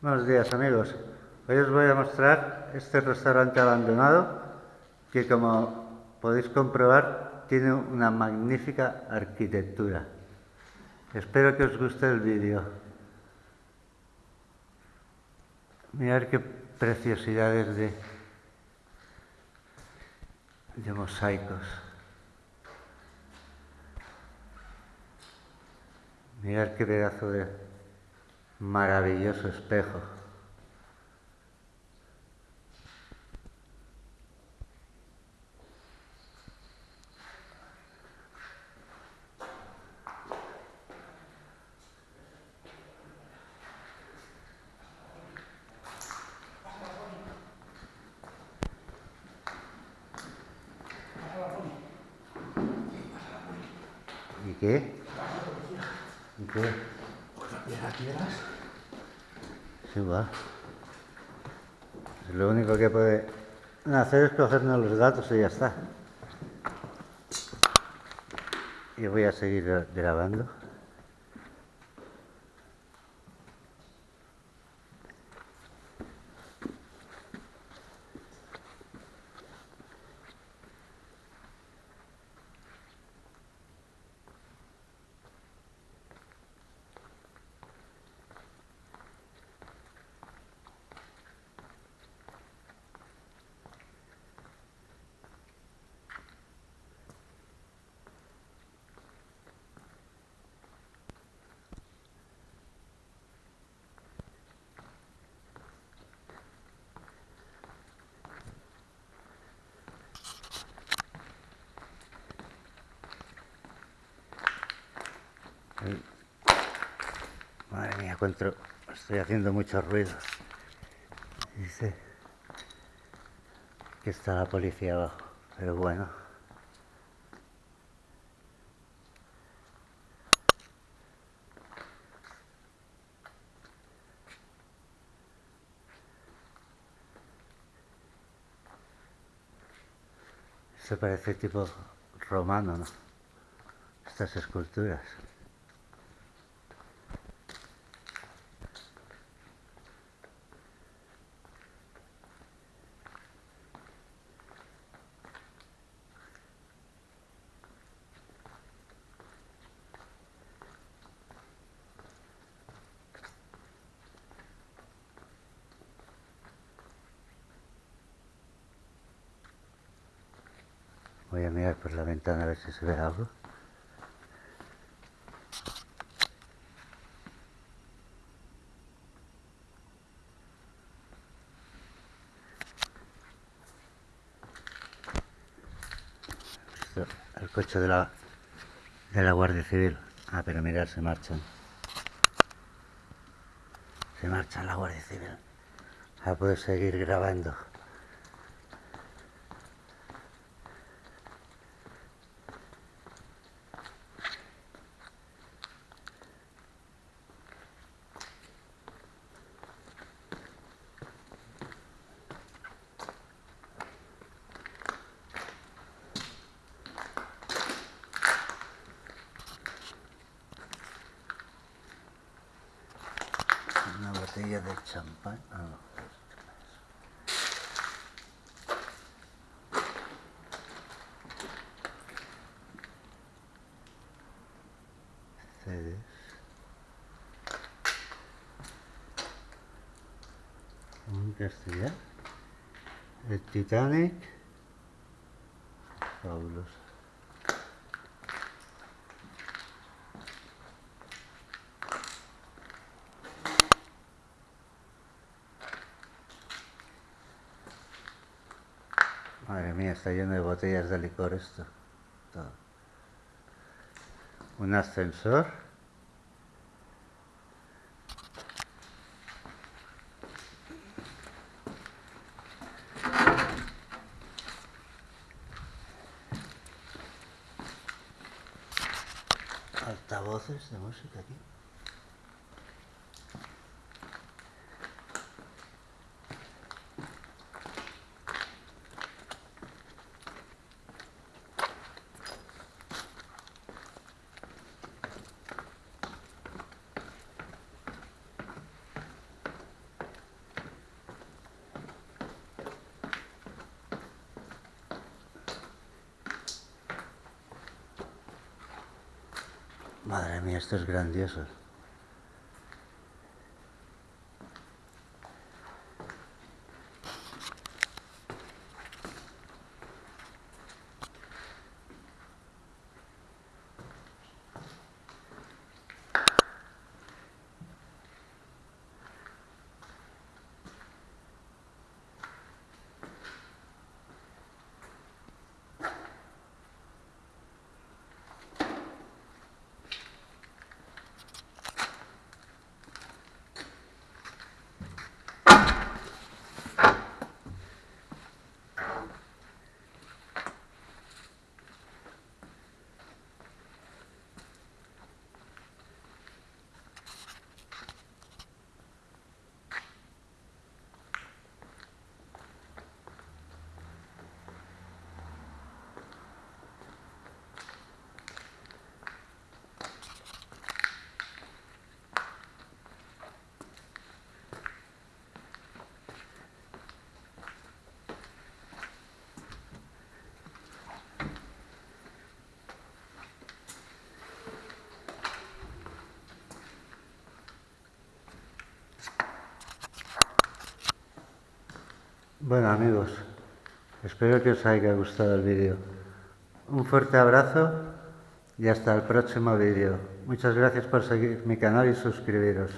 Buenos días amigos. Hoy os voy a mostrar este restaurante abandonado que como podéis comprobar tiene una magnífica arquitectura. Espero que os guste el vídeo. Mirad qué preciosidades de, de mosaicos. Mirad qué pedazo de maravilloso espejo. ¿Y qué? ¿Y qué? Va. Lo único que puede hacer es cogernos los datos y ya está. Y voy a seguir grabando. Cuánto estoy haciendo mucho ruido. Dice que está la policía abajo, pero bueno. Se parece tipo romano, ¿no? Estas esculturas. Voy a mirar por la ventana a ver si se ve algo. El coche de la, de la Guardia Civil. Ah, pero mirar, se marchan. Se marcha la Guardia Civil. A poder seguir grabando. Una botella de champán. Ah, castellano. El Titanic. Fabuloso. Madre mía, está lleno de botellas de licor esto. Todo. Un ascensor. Altavoces de música aquí. Madre mía, esto es grandioso. Bueno amigos, espero que os haya gustado el vídeo. Un fuerte abrazo y hasta el próximo vídeo. Muchas gracias por seguir mi canal y suscribiros.